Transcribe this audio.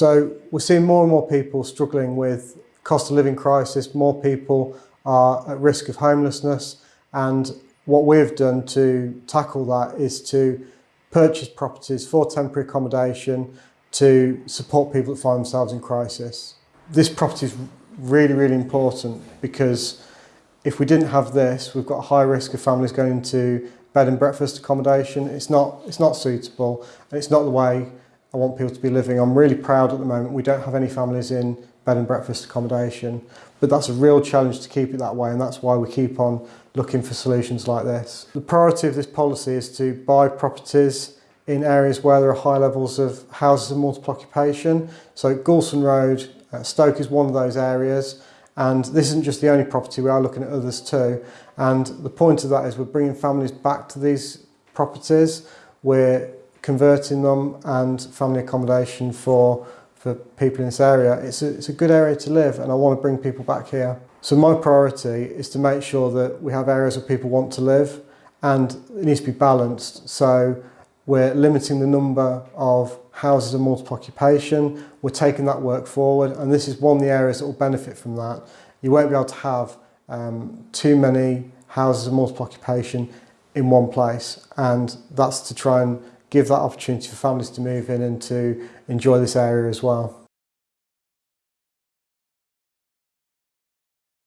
So we're seeing more and more people struggling with cost of living crisis, more people are at risk of homelessness and what we've done to tackle that is to purchase properties for temporary accommodation to support people that find themselves in crisis. This property is really, really important because if we didn't have this, we've got a high risk of families going into bed and breakfast accommodation. It's not, it's not suitable and it's not the way I want people to be living. I'm really proud at the moment we don't have any families in bed and breakfast accommodation, but that's a real challenge to keep it that way and that's why we keep on looking for solutions like this. The priority of this policy is to buy properties in areas where there are high levels of houses of multiple occupation. So Goulston Road, uh, Stoke is one of those areas and this isn't just the only property, we are looking at others too. And the point of that is we're bringing families back to these properties, we're converting them and family accommodation for, for people in this area. It's a, it's a good area to live and I want to bring people back here. So my priority is to make sure that we have areas where people want to live and it needs to be balanced. So we're limiting the number of houses of multiple occupation. We're taking that work forward and this is one of the areas that will benefit from that. You won't be able to have um, too many houses of multiple occupation in one place and that's to try and give that opportunity for families to move in and to enjoy this area as well.